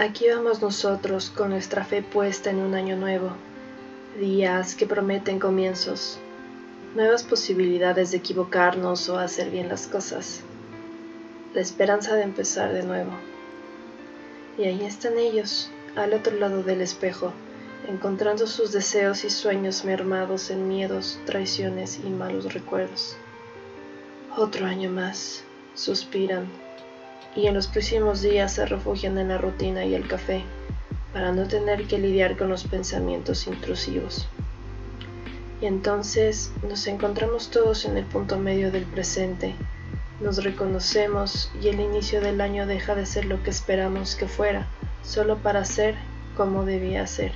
Aquí vamos nosotros con nuestra fe puesta en un año nuevo, días que prometen comienzos, nuevas posibilidades de equivocarnos o hacer bien las cosas, la esperanza de empezar de nuevo. Y ahí están ellos, al otro lado del espejo, encontrando sus deseos y sueños mermados en miedos, traiciones y malos recuerdos. Otro año más, suspiran y en los próximos días se refugian en la rutina y el café para no tener que lidiar con los pensamientos intrusivos. Y entonces nos encontramos todos en el punto medio del presente, nos reconocemos y el inicio del año deja de ser lo que esperamos que fuera, solo para ser como debía ser.